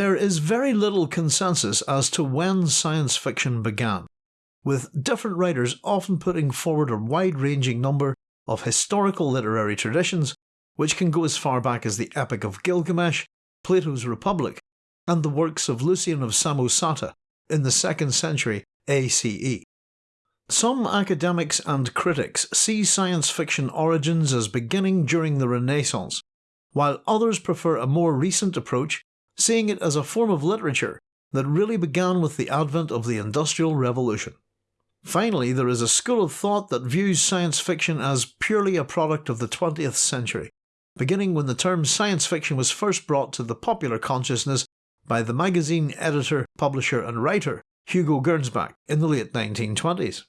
There is very little consensus as to when science fiction began, with different writers often putting forward a wide-ranging number of historical literary traditions which can go as far back as the Epic of Gilgamesh, Plato's Republic, and the works of Lucian of Samosata in the 2nd century ACE. Some academics and critics see science fiction origins as beginning during the Renaissance, while others prefer a more recent approach, seeing it as a form of literature that really began with the advent of the Industrial Revolution. Finally, there is a school of thought that views science fiction as purely a product of the 20th century, beginning when the term science fiction was first brought to the popular consciousness by the magazine editor, publisher and writer Hugo Gernsback in the late 1920s.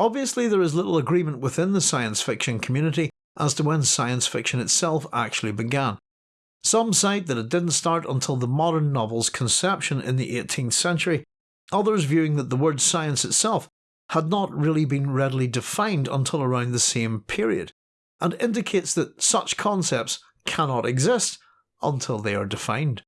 Obviously there is little agreement within the science fiction community as to when science fiction itself actually began. Some cite that it didn't start until the modern novel's conception in the 18th century, others viewing that the word science itself had not really been readily defined until around the same period, and indicates that such concepts cannot exist until they are defined.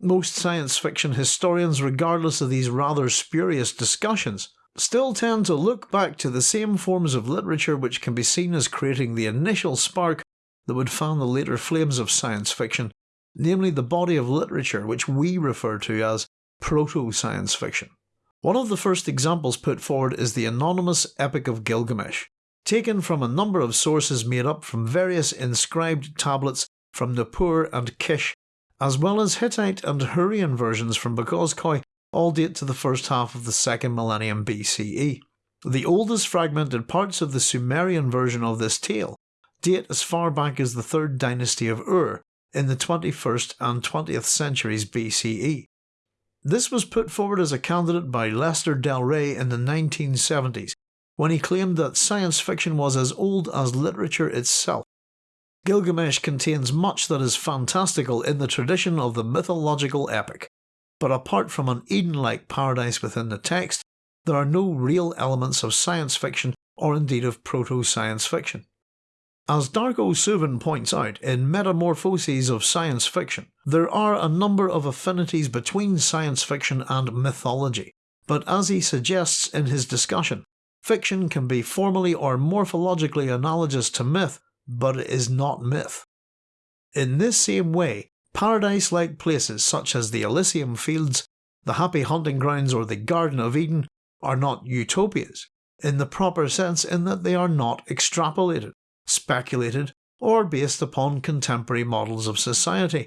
Most science fiction historians, regardless of these rather spurious discussions, still tend to look back to the same forms of literature which can be seen as creating the initial spark that would fan the later flames of science fiction, namely the body of literature which we refer to as proto-science fiction. One of the first examples put forward is the anonymous Epic of Gilgamesh, taken from a number of sources made up from various inscribed tablets from Nippur and Kish, as well as Hittite and Hurrian versions from Boğazköy all date to the first half of the second millennium BCE. The oldest fragmented parts of the Sumerian version of this tale date as far back as the 3rd dynasty of Ur in the 21st and 20th centuries BCE. This was put forward as a candidate by Lester Del Rey in the 1970s when he claimed that science fiction was as old as literature itself. Gilgamesh contains much that is fantastical in the tradition of the mythological epic, but apart from an Eden-like paradise within the text, there are no real elements of science fiction or indeed of proto-science fiction. As Darko Suvin points out in Metamorphoses of Science Fiction, there are a number of affinities between science fiction and mythology, but as he suggests in his discussion, fiction can be formally or morphologically analogous to myth, but it is not myth. In this same way, paradise-like places such as the Elysian Fields, the Happy Hunting Grounds or the Garden of Eden are not utopias, in the proper sense in that they are not extrapolated speculated, or based upon contemporary models of society,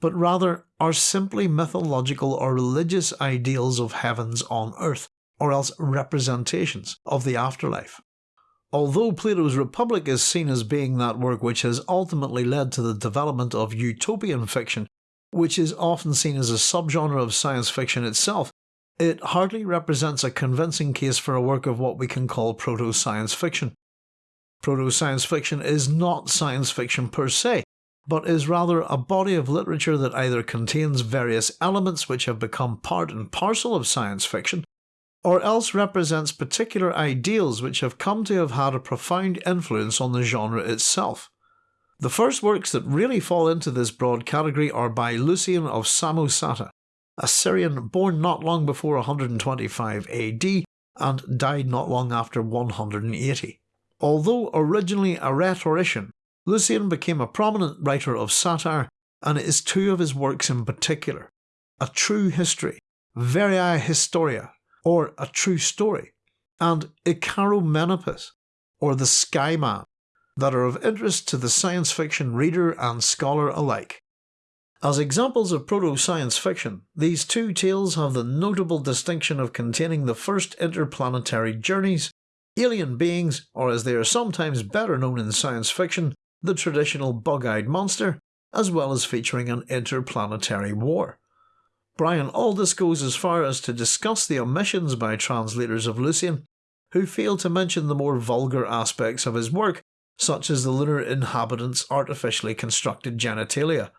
but rather are simply mythological or religious ideals of heavens on earth, or else representations of the afterlife. Although Plato's Republic is seen as being that work which has ultimately led to the development of utopian fiction, which is often seen as a subgenre of science fiction itself, it hardly represents a convincing case for a work of what we can call proto-science fiction, Proto-science fiction is not science fiction per se, but is rather a body of literature that either contains various elements which have become part and parcel of science fiction, or else represents particular ideals which have come to have had a profound influence on the genre itself. The first works that really fall into this broad category are by Lucian of Samosata, a Syrian born not long before 125 AD and died not long after 180. Although originally a rhetorician, Lucian became a prominent writer of satire, and it is two of his works in particular, A True History, Verae Historia, or A True Story, and Icaromenippus, or The Skyman, that are of interest to the science fiction reader and scholar alike. As examples of proto-science fiction, these two tales have the notable distinction of containing the first interplanetary journeys alien beings, or as they are sometimes better known in science fiction, the traditional bug-eyed monster, as well as featuring an interplanetary war. Brian Aldiss goes as far as to discuss the omissions by translators of Lucian, who fail to mention the more vulgar aspects of his work, such as the lunar inhabitants' artificially constructed genitalia.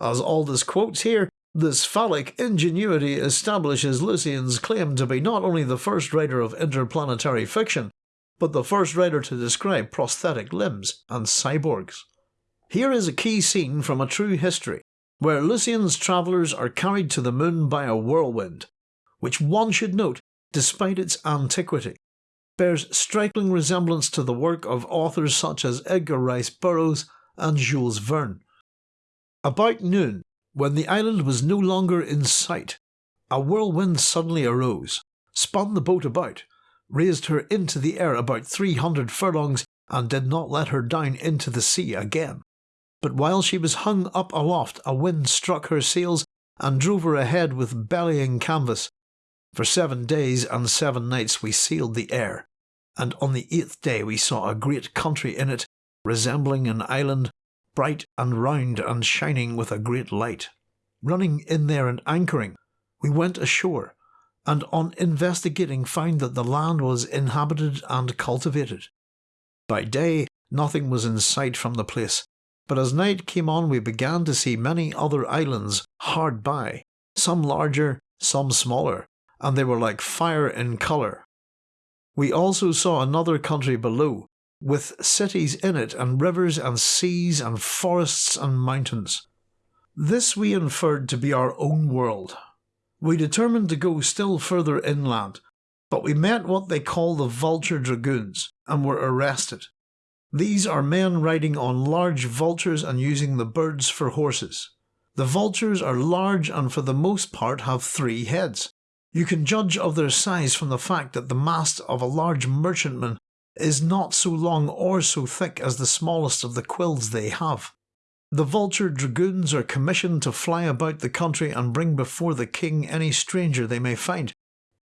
As Aldiss quotes here, this phallic ingenuity establishes Lucian's claim to be not only the first writer of interplanetary fiction, but the first writer to describe prosthetic limbs and cyborgs. Here is a key scene from a true history, where Lucian's travellers are carried to the moon by a whirlwind, which one should note, despite its antiquity, bears striking resemblance to the work of authors such as Edgar Rice Burroughs and Jules Verne. About noon, when the island was no longer in sight, a whirlwind suddenly arose, spun the boat about, raised her into the air about 300 furlongs, and did not let her down into the sea again. But while she was hung up aloft, a wind struck her sails and drove her ahead with bellying canvas. For seven days and seven nights we sailed the air, and on the eighth day we saw a great country in it, resembling an island, bright and round and shining with a great light. Running in there and anchoring, we went ashore, and on investigating found that the land was inhabited and cultivated. By day, nothing was in sight from the place, but as night came on we began to see many other islands hard by, some larger, some smaller, and they were like fire in colour. We also saw another country below, with cities in it and rivers and seas and forests and mountains. This we inferred to be our own world. We determined to go still further inland, but we met what they call the vulture dragoons and were arrested. These are men riding on large vultures and using the birds for horses. The vultures are large and for the most part have three heads. You can judge of their size from the fact that the mast of a large merchantman is not so long or so thick as the smallest of the quills they have. The vulture dragoons are commissioned to fly about the country and bring before the king any stranger they may find,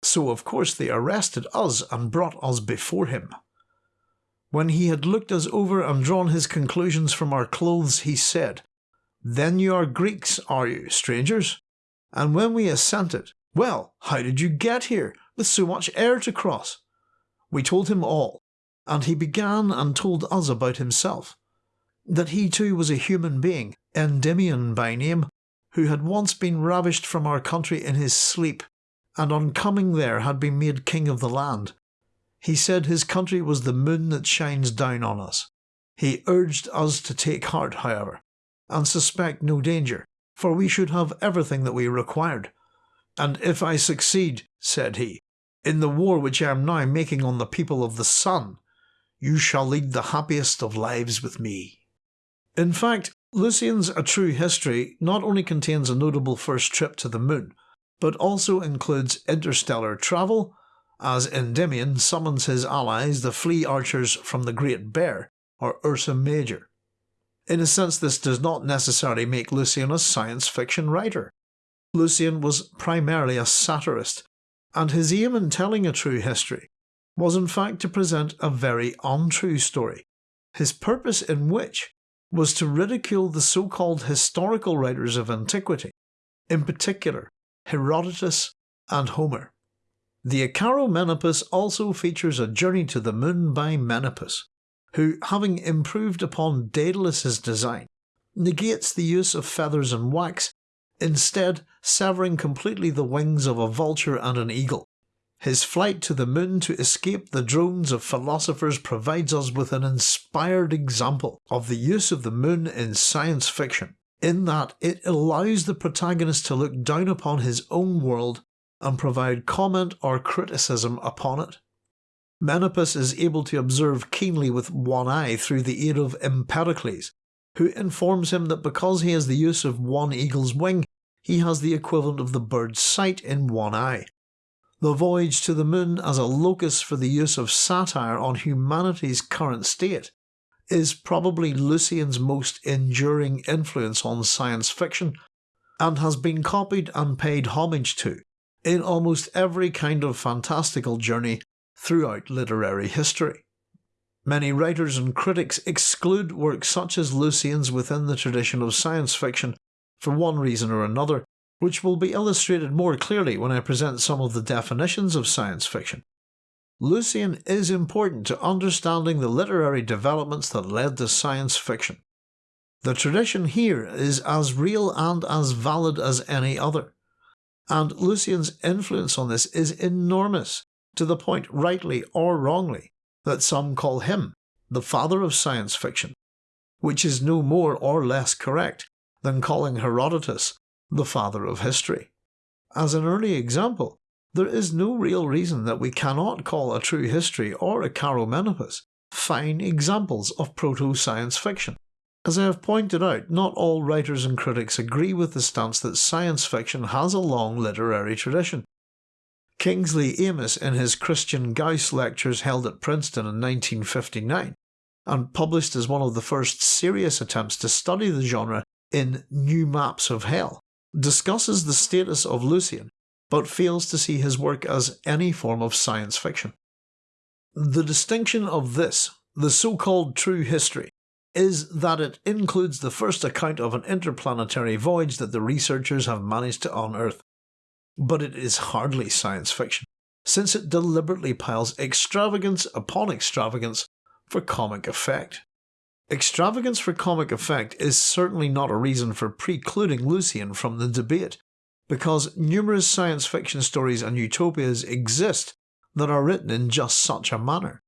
so of course they arrested us and brought us before him. When he had looked us over and drawn his conclusions from our clothes, he said, Then you are Greeks, are you, strangers? And when we assented, Well, how did you get here, with so much air to cross? We told him all, and he began and told us about himself. That he too was a human being, Endymion by name, who had once been ravished from our country in his sleep, and on coming there had been made king of the land, he said his country was the moon that shines down on us. He urged us to take heart, however, and suspect no danger, for we should have everything that we required. And if I succeed, said he, in the war which I am now making on the people of the sun, you shall lead the happiest of lives with me. In fact, Lucian's A True History not only contains a notable first trip to the moon, but also includes interstellar travel, as Endymion summons his allies, the flea archers from the Great Bear, or Ursa Major. In a sense, this does not necessarily make Lucian a science fiction writer. Lucian was primarily a satirist, and his aim in telling a true history was in fact to present a very untrue story, his purpose in which was to ridicule the so-called historical writers of antiquity, in particular Herodotus and Homer. The Icaromenippus also features a journey to the moon by Menippus, who, having improved upon Daedalus's design, negates the use of feathers and wax, instead severing completely the wings of a vulture and an eagle. His flight to the moon to escape the drones of philosophers provides us with an inspired example of the use of the moon in science fiction, in that it allows the protagonist to look down upon his own world and provide comment or criticism upon it. Menippus is able to observe keenly with one eye through the aid of Empedocles, who informs him that because he has the use of one eagle's wing, he has the equivalent of the bird's sight in one eye. The voyage to the moon as a locus for the use of satire on humanity's current state is probably Lucian's most enduring influence on science fiction, and has been copied and paid homage to in almost every kind of fantastical journey throughout literary history. Many writers and critics exclude works such as Lucian's within the tradition of science fiction for one reason or another, which will be illustrated more clearly when I present some of the definitions of science fiction. Lucian is important to understanding the literary developments that led to science fiction. The tradition here is as real and as valid as any other and Lucian's influence on this is enormous, to the point, rightly or wrongly, that some call him the father of science fiction, which is no more or less correct, than calling Herodotus the father of history. As an early example, there is no real reason that we cannot call a true history or Icaromenippus fine examples of proto science fiction. As I have pointed out, not all writers and critics agree with the stance that science fiction has a long literary tradition. Kingsley Amis, in his Christian Gauss lectures held at Princeton in 1959, and published as one of the first serious attempts to study the genre in New Maps of Hell, discusses the status of Lucian but fails to see his work as any form of science fiction. The distinction of this, the so-called true history, is that it includes the first account of an interplanetary voyage that the researchers have managed to unearth. But it is hardly science fiction, since it deliberately piles extravagance upon extravagance for comic effect. Extravagance for comic effect is certainly not a reason for precluding Lucian from the debate, because numerous science fiction stories and utopias exist that are written in just such a manner.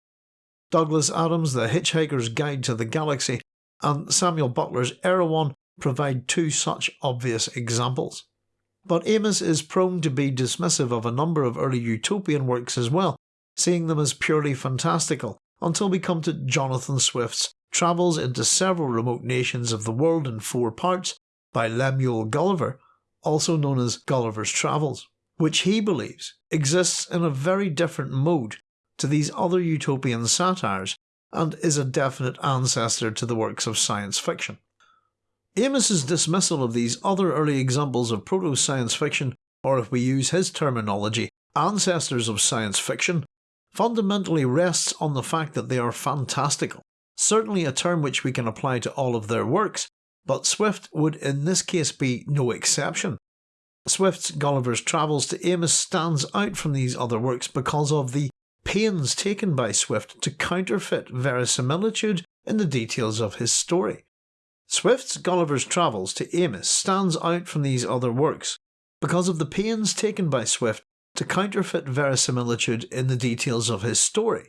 Douglas Adams' The Hitchhiker's Guide to the Galaxy and Samuel Butler's Erewhon provide two such obvious examples. But Amis is prone to be dismissive of a number of early utopian works as well, seeing them as purely fantastical, until we come to Jonathan Swift's Travels into Several Remote Nations of the World in Four Parts by Lemuel Gulliver, also known as Gulliver's Travels, which he believes exists in a very different mode to these other utopian satires and is a definite ancestor to the works of science fiction. Amis's dismissal of these other early examples of proto-science fiction, or if we use his terminology, ancestors of science fiction, fundamentally rests on the fact that they are fantastical, certainly a term which we can apply to all of their works, but Swift would in this case be no exception. Swift's Gulliver's Travels to Amis stands out from these other works because of the pains taken by Swift to counterfeit verisimilitude in the details of his story. Swift's Gulliver's Travels to Amis stands out from these other works because of the pains taken by Swift to counterfeit verisimilitude in the details of his story,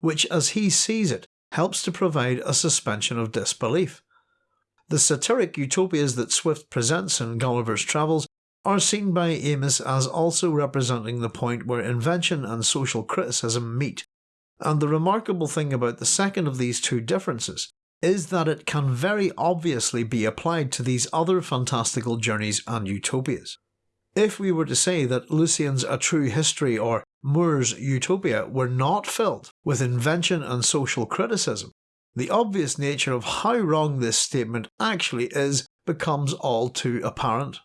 which as he sees it helps to provide a suspension of disbelief. The satiric utopias that Swift presents in Gulliver's Travels are seen by Amis as also representing the point where invention and social criticism meet, and the remarkable thing about the second of these two differences is that it can very obviously be applied to these other fantastical journeys and utopias. If we were to say that Lucian's A True History or More's Utopia were not filled with invention and social criticism, the obvious nature of how wrong this statement actually is becomes all too apparent.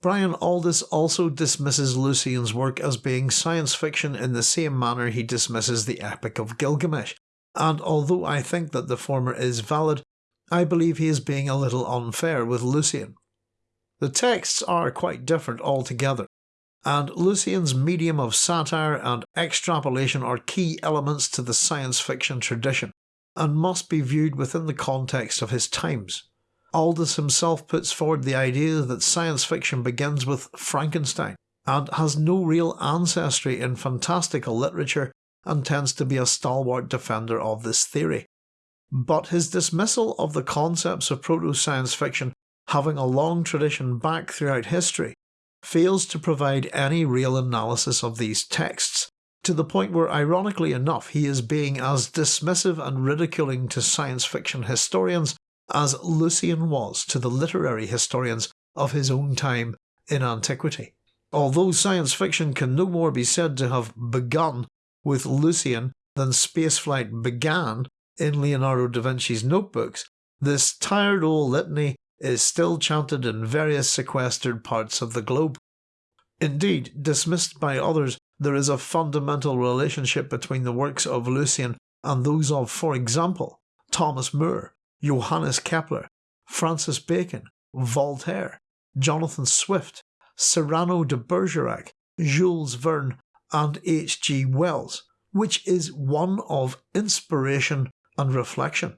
Brian Aldiss also dismisses Lucian's work as being science fiction in the same manner he dismisses the Epic of Gilgamesh, and although I think that the former is valid, I believe he is being a little unfair with Lucian. The texts are quite different altogether, and Lucian's medium of satire and extrapolation are key elements to the science fiction tradition and must be viewed within the context of his times. Aldiss himself puts forward the idea that science fiction begins with Frankenstein and has no real ancestry in fantastical literature and tends to be a stalwart defender of this theory. But his dismissal of the concepts of proto-science fiction having a long tradition back throughout history fails to provide any real analysis of these texts to the point where, ironically enough, he is being as dismissive and ridiculing to science fiction historians as Lucian was to the literary historians of his own time in antiquity. Although science fiction can no more be said to have begun with Lucian than spaceflight began in Leonardo da Vinci's notebooks, this tired old litany is still chanted in various sequestered parts of the globe. Indeed, dismissed by others there is a fundamental relationship between the works of Lucian and those of, for example, Thomas More, Johannes Kepler, Francis Bacon, Voltaire, Jonathan Swift, Cyrano de Bergerac, Jules Verne, and H. G. Wells, which is one of inspiration and reflection.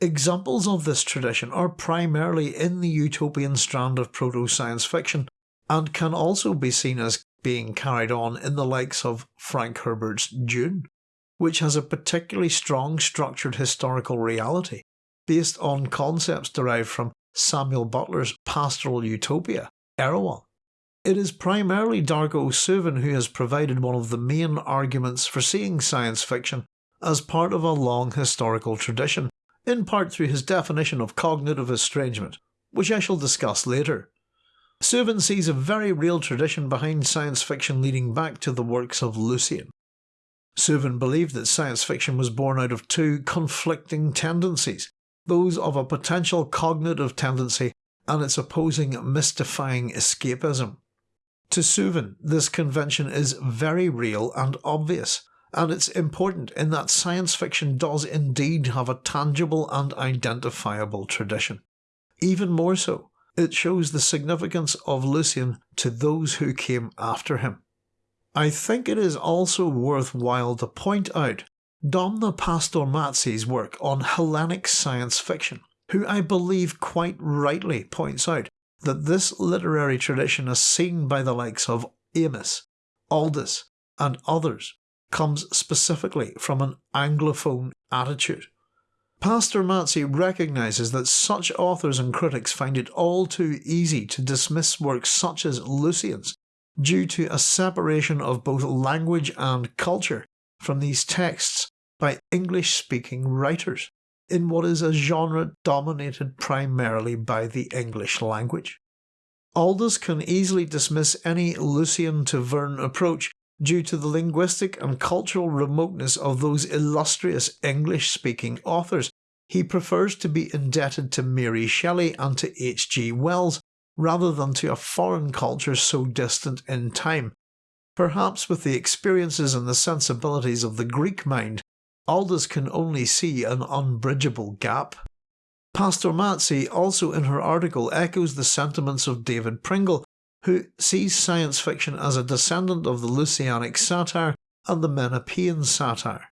Examples of this tradition are primarily in the utopian strand of proto science fiction and can also be seen as being carried on in the likes of Frank Herbert's Dune, which has a particularly strong structured historical reality based on concepts derived from Samuel Butler's pastoral utopia, Erewhon. It is primarily Darko Suvin who has provided one of the main arguments for seeing science fiction as part of a long historical tradition, in part through his definition of cognitive estrangement, which I shall discuss later. Suvin sees a very real tradition behind science fiction leading back to the works of Lucian. Suvin believed that science fiction was born out of two conflicting tendencies, those of a potential cognitive tendency and its opposing mystifying escapism. To Suvin, this convention is very real and obvious, and it's important in that science fiction does indeed have a tangible and identifiable tradition. Even more so, it shows the significance of Lucian to those who came after him. I think it is also worthwhile to point out Domna Pastourmatzi's work on Hellenic science fiction, who I believe quite rightly points out that this literary tradition is seen by the likes of Amis, Aldiss and others comes specifically from an Anglophone attitude. Pastor Pastourmatzi recognises that such authors and critics find it all too easy to dismiss works such as Lucian's due to a separation of both language and culture from these texts by English speaking writers in what is a genre dominated primarily by the English language. Aldiss can easily dismiss any Lucian to Verne approach due to the linguistic and cultural remoteness of those illustrious English speaking authors, he prefers to be indebted to Mary Shelley and to H.G. Wells rather than to a foreign culture so distant in time. Perhaps with the experiences and the sensibilities of the Greek mind, Aldiss can only see an unbridgeable gap. Pastourmatzi also in her article echoes the sentiments of David Pringle who sees science fiction as a descendant of the Lucianic satire and the Menippean satire.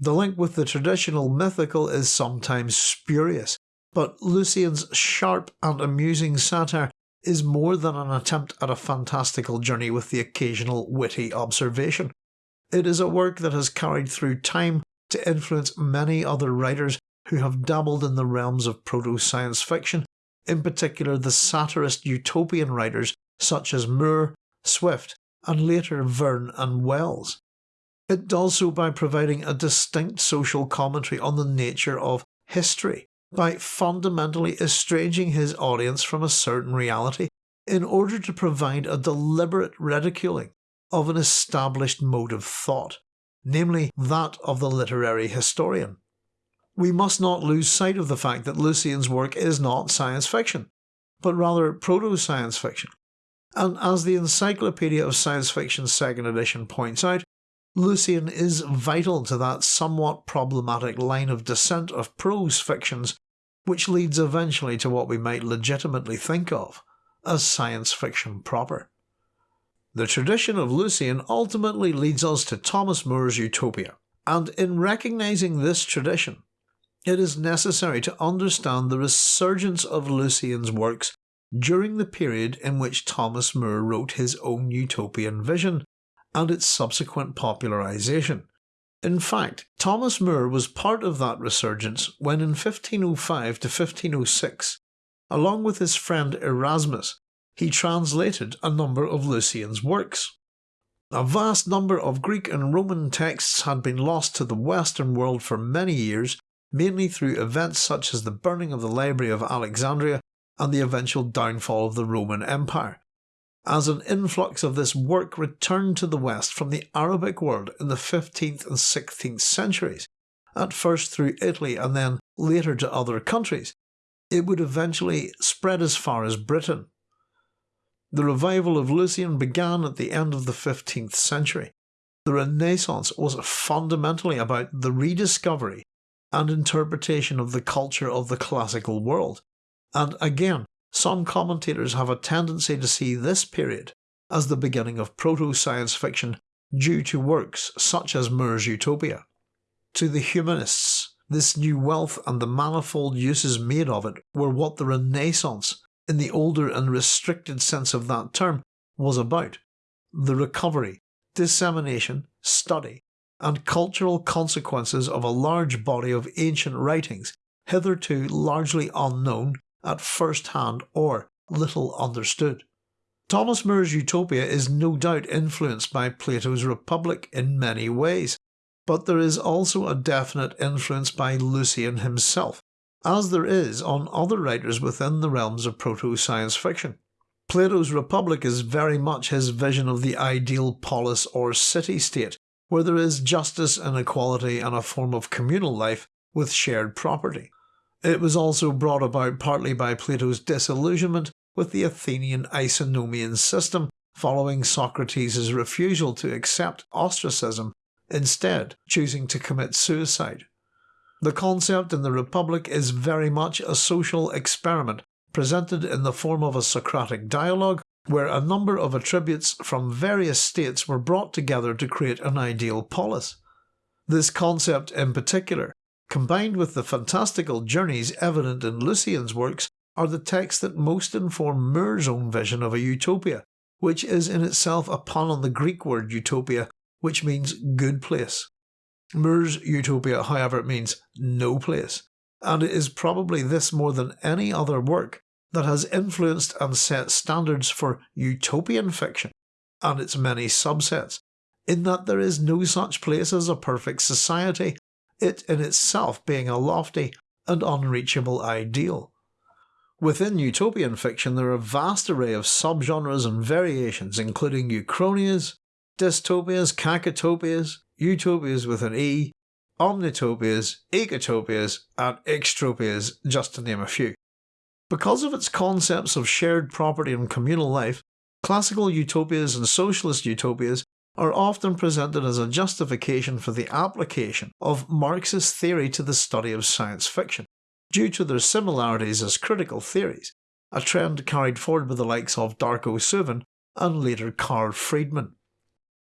The link with the traditional mythical is sometimes spurious, but Lucian's sharp and amusing satire is more than an attempt at a fantastical journey with the occasional witty observation. It is a work that has carried through time to influence many other writers who have dabbled in the realms of proto science fiction, in particular the satirist utopian writers such as More, Swift, and later Verne and Wells. It does so by providing a distinct social commentary on the nature of history, by fundamentally estranging his audience from a certain reality in order to provide a deliberate ridiculing of an established mode of thought, namely that of the literary historian. We must not lose sight of the fact that Lucian's work is not science fiction, but rather proto science fiction, and as the Encyclopedia of Science Fiction second edition points out, Lucian is vital to that somewhat problematic line of descent of prose fictions which leads eventually to what we might legitimately think of as science fiction proper. The tradition of Lucian ultimately leads us to Thomas More's Utopia, and in recognising this tradition, it is necessary to understand the resurgence of Lucian's works during the period in which Thomas More wrote his own utopian vision and its subsequent popularisation. In fact, Thomas More was part of that resurgence when in 1505 to 1506, along with his friend Erasmus, he translated a number of Lucian's works. A vast number of Greek and Roman texts had been lost to the Western world for many years, mainly through events such as the burning of the Library of Alexandria and the eventual downfall of the Roman Empire, as an influx of this work returned to the West from the Arabic world in the 15th and 16th centuries, at first through Italy and then later to other countries, it would eventually spread as far as Britain. The revival of Lucian began at the end of the 15th century. The Renaissance was fundamentally about the rediscovery and interpretation of the culture of the classical world, and again, some commentators have a tendency to see this period as the beginning of proto science fiction due to works such as More's Utopia. To the humanists, this new wealth and the manifold uses made of it were what the Renaissance, in the older and restricted sense of that term, was about the recovery, dissemination, study, and cultural consequences of a large body of ancient writings hitherto largely unknown at first hand or little understood. Thomas More's Utopia is no doubt influenced by Plato's Republic in many ways, but there is also a definite influence by Lucian himself, as there is on other writers within the realms of proto-science fiction. Plato's Republic is very much his vision of the ideal polis or city-state, where there is justice and equality and a form of communal life with shared property. It was also brought about partly by Plato's disillusionment with the Athenian Isonomian system following Socrates' refusal to accept ostracism, instead choosing to commit suicide. The concept in the Republic is very much a social experiment presented in the form of a Socratic dialogue where a number of attributes from various states were brought together to create an ideal polis. This concept in particular combined with the fantastical journeys evident in Lucian's works, are the texts that most inform More's own vision of a utopia, which is in itself a pun on the Greek word utopia, which means good place. More's utopia, however, means no place, and it is probably this more than any other work that has influenced and set standards for utopian fiction and its many subsets, in that there is no such place as a perfect society it in itself being a lofty and unreachable ideal. Within utopian fiction there are a vast array of subgenres and variations including uchronias, dystopias, cacotopias, utopias with an E, omnitopias, ecotopias and extropias just to name a few. Because of its concepts of shared property and communal life, classical utopias and socialist utopias are often presented as a justification for the application of Marxist theory to the study of science fiction, due to their similarities as critical theories, a trend carried forward by the likes of Darko Suvin and later Carl Freedman.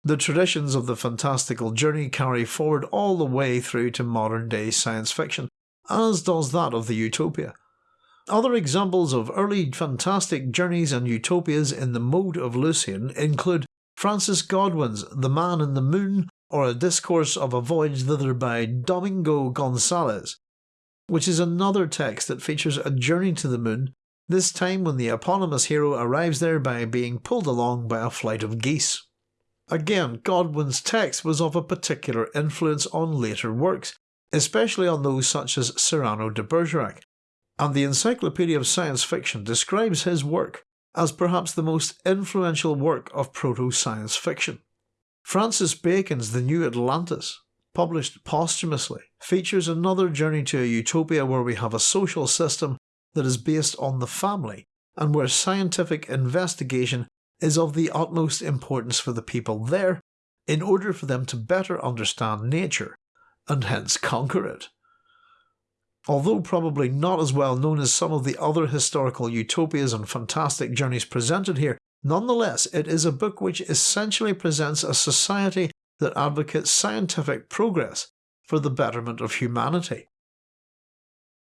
The traditions of the fantastical journey carry forward all the way through to modern day science fiction, as does that of the utopia. Other examples of early fantastic journeys and utopias in the mode of Lucian include Francis Godwin's The Man in the Moon, or A Discourse of a Voyage Thither by Domingo Gonsales, which is another text that features a journey to the moon, this time when the eponymous hero arrives there by being pulled along by a flight of geese. Again, Godwin's text was of a particular influence on later works, especially on those such as Cyrano de Bergerac, and the Encyclopedia of Science Fiction describes his work as perhaps the most influential work of proto-science fiction. Francis Bacon's The New Atlantis, published posthumously, features another journey to a utopia where we have a social system that is based on the family and where scientific investigation is of the utmost importance for the people there in order for them to better understand nature and hence conquer it. Although probably not as well known as some of the other historical utopias and fantastic journeys presented here, nonetheless it is a book which essentially presents a society that advocates scientific progress for the betterment of humanity.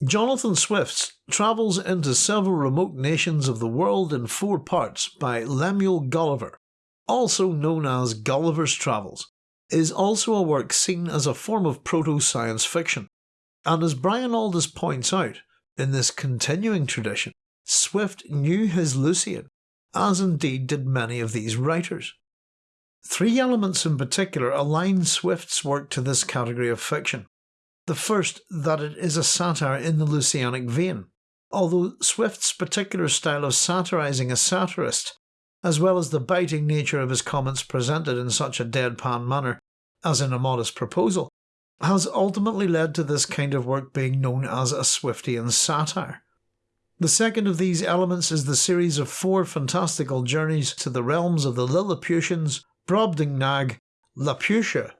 Jonathan Swift's Travels into Several Remote Nations of the World in Four Parts by Lemuel Gulliver, also known as Gulliver's Travels, is also a work seen as a form of proto-science fiction. And as Brian Aldiss points out, in this continuing tradition, Swift knew his Lucian, as indeed did many of these writers. Three elements in particular align Swift's work to this category of fiction. The first, that it is a satire in the Lucianic vein, although Swift's particular style of satirizing a satirist, as well as the biting nature of his comments presented in such a deadpan manner as in A Modest Proposal, has ultimately led to this kind of work being known as a Swiftian satire. The second of these elements is the series of four fantastical journeys to the realms of the Lilliputians, Brobdingnag, Laputa,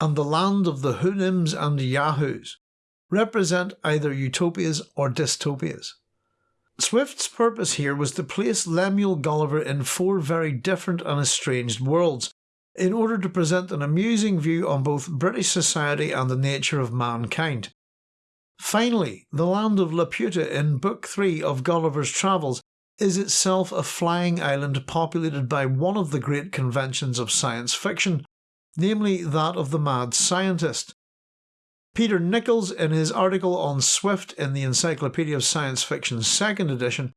and the land of the Houyhnhnms and Yahoos, represent either utopias or dystopias. Swift's purpose here was to place Lemuel Gulliver in four very different and estranged worlds, in order to present an amusing view on both British society and the nature of mankind. Finally, the land of Laputa in Book 3 of Gulliver's Travels is itself a flying island populated by one of the great conventions of science fiction, namely that of the mad scientist. Peter Nichols, in his article on Swift in the Encyclopedia of Science Fiction second edition,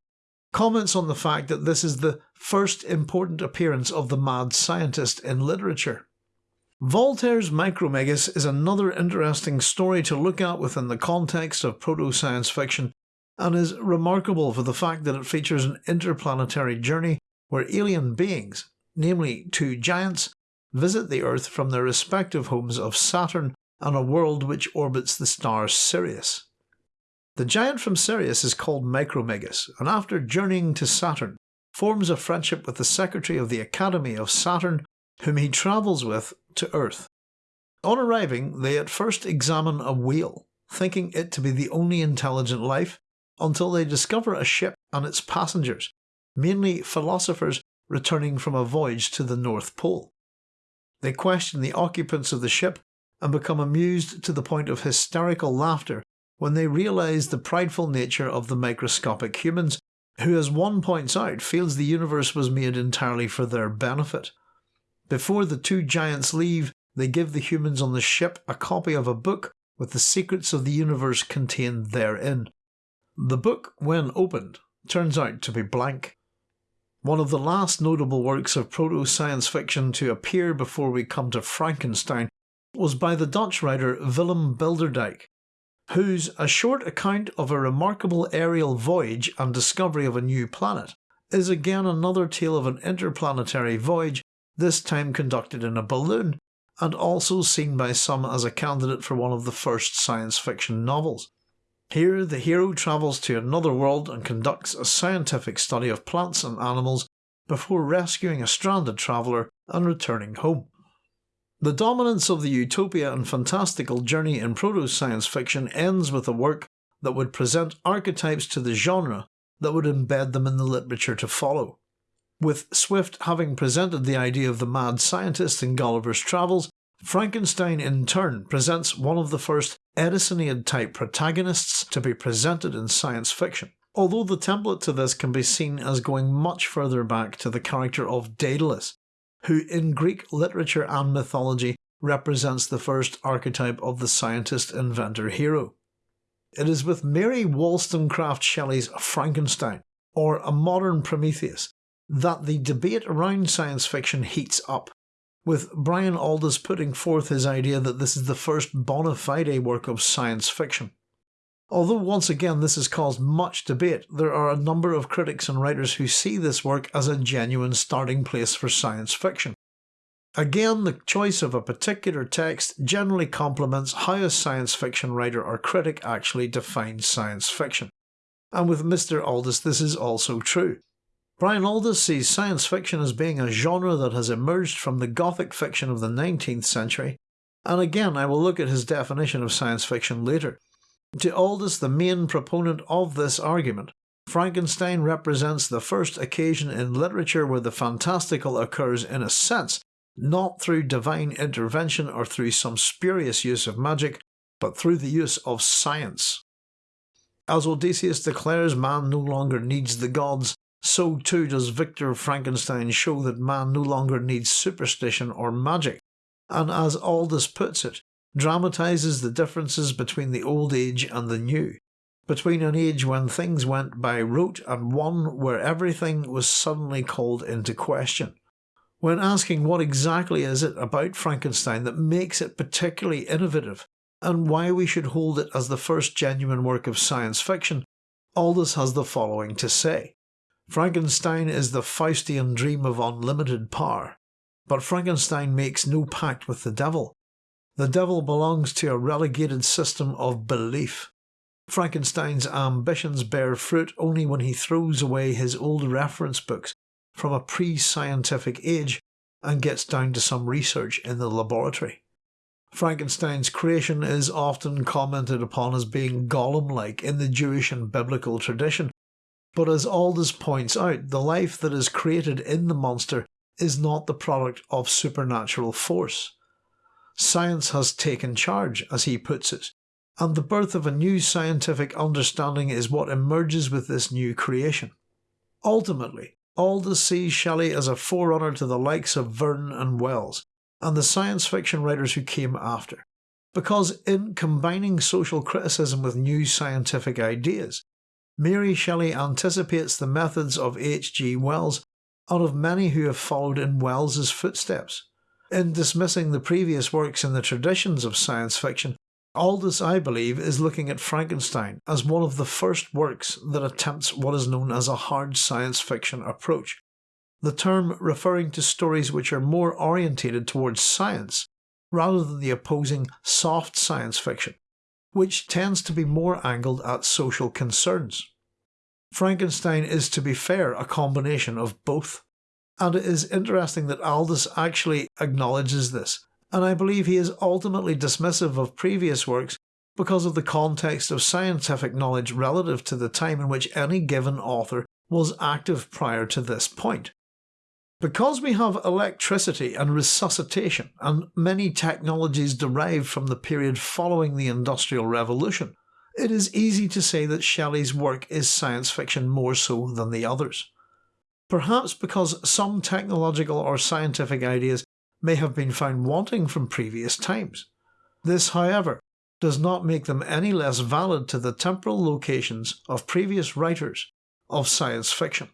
comments on the fact that this is the first important appearance of the mad scientist in literature. Voltaire's Micromegas is another interesting story to look at within the context of proto science fiction and is remarkable for the fact that it features an interplanetary journey where alien beings, namely two giants, visit the Earth from their respective homes of Saturn and a world which orbits the star Sirius. The giant from Sirius is called Micromegas, and after journeying to Saturn, forms a friendship with the secretary of the Academy of Saturn, whom he travels with to Earth. On arriving, they at first examine a whale, thinking it to be the only intelligent life, until they discover a ship and its passengers, mainly philosophers returning from a voyage to the North Pole. They question the occupants of the ship and become amused to the point of hysterical laughter when they realise the prideful nature of the microscopic humans, who, as one points out, feels the universe was made entirely for their benefit. Before the two giants leave, they give the humans on the ship a copy of a book with the secrets of the universe contained therein. The book, when opened, turns out to be blank. One of the last notable works of proto science fiction to appear before we come to Frankenstein was by the Dutch writer Willem Bilderdijk, whose A Short Account of a Remarkable Aerial Voyage and Discovery of a New Planet is again another tale of an interplanetary voyage, this time conducted in a balloon, and also seen by some as a candidate for one of the first science fiction novels. Here, the hero travels to another world and conducts a scientific study of plants and animals before rescuing a stranded traveller and returning home. The dominance of the utopia and fantastical journey in proto science fiction ends with a work that would present archetypes to the genre that would embed them in the literature to follow. With Swift having presented the idea of the mad scientist in Gulliver's Travels, Frankenstein in turn presents one of the first Edisonian type protagonists to be presented in science fiction. Although the template to this can be seen as going much further back to the character of Daedalus, who in Greek literature and mythology represents the first archetype of the scientist inventor hero. It is with Mary Wollstonecraft Shelley's Frankenstein, or a modern Prometheus, that the debate around science fiction heats up, with Brian Aldiss putting forth his idea that this is the first bona fide work of science fiction. Although once again this has caused much debate, there are a number of critics and writers who see this work as a genuine starting place for science fiction. Again, the choice of a particular text generally complements how a science fiction writer or critic actually defines science fiction. And with Mr. Aldiss this is also true. Brian Aldiss sees science fiction as being a genre that has emerged from the gothic fiction of the 19th century, and again I will look at his definition of science fiction later. To Aldiss, the main proponent of this argument, Frankenstein represents the first occasion in literature where the fantastical occurs in a sense, not through divine intervention or through some spurious use of magic, but through the use of science. As Odysseus declares man no longer needs the gods, so too does Victor Frankenstein show that man no longer needs superstition or magic, and as Aldiss puts it, dramatises the differences between the old age and the new, between an age when things went by rote and one where everything was suddenly called into question. When asking what exactly is it about Frankenstein that makes it particularly innovative, and why we should hold it as the first genuine work of science fiction, Aldiss has the following to say. Frankenstein is the Faustian dream of unlimited power, but Frankenstein makes no pact with the devil. The devil belongs to a relegated system of belief. Frankenstein's ambitions bear fruit only when he throws away his old reference books from a pre scientific age and gets down to some research in the laboratory. Frankenstein's creation is often commented upon as being golem like in the Jewish and biblical tradition, but as Aldiss points out, the life that is created in the monster is not the product of supernatural force. Science has taken charge, as he puts it, and the birth of a new scientific understanding is what emerges with this new creation. Ultimately, Aldiss sees Shelley as a forerunner to the likes of Verne and Wells, and the science fiction writers who came after. because in combining social criticism with new scientific ideas, Mary Shelley anticipates the methods of H. G. Wells and of many who have followed in Wells's footsteps. In dismissing the previous works in the traditions of science fiction, Aldiss, I believe, is looking at Frankenstein as one of the first works that attempts what is known as a hard science fiction approach, the term referring to stories which are more orientated towards science rather than the opposing soft science fiction, which tends to be more angled at social concerns. Frankenstein is, to be fair, a combination of both. And it is interesting that Aldiss actually acknowledges this and I believe he is ultimately dismissive of previous works because of the context of scientific knowledge relative to the time in which any given author was active prior to this point. Because we have electricity and resuscitation and many technologies derived from the period following the Industrial Revolution, it is easy to say that Shelley's work is science fiction more so than the others. Perhaps because some technological or scientific ideas may have been found wanting from previous times. This, however, does not make them any less valid to the temporal locations of previous writers of science fiction.